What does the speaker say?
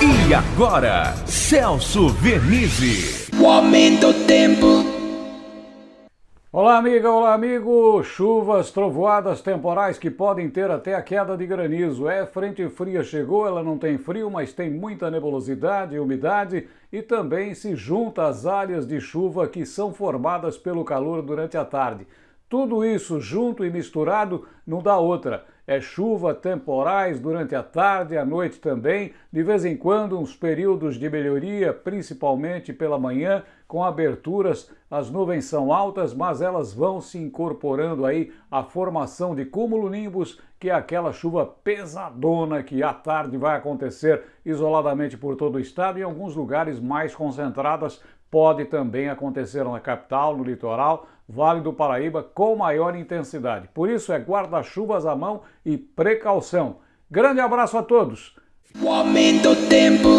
E agora, Celso Vernizzi. O aumento do tempo. Olá, amiga, olá, amigo. Chuvas, trovoadas temporais que podem ter até a queda de granizo. É, frente fria chegou, ela não tem frio, mas tem muita nebulosidade e umidade e também se junta às áreas de chuva que são formadas pelo calor durante a tarde. Tudo isso junto e misturado não dá outra. É chuva temporais durante a tarde e a noite também, de vez em quando uns períodos de melhoria, principalmente pela manhã, com aberturas. As nuvens são altas, mas elas vão se incorporando aí à formação de cúmulo-nimbus, que é aquela chuva pesadona que à tarde vai acontecer isoladamente por todo o estado e em alguns lugares mais concentradas pode também acontecer na capital, no litoral, Vale do Paraíba, com maior intensidade. Por isso é guarda-chuvas à mão e precaução. Grande abraço a todos! O aumento tempo.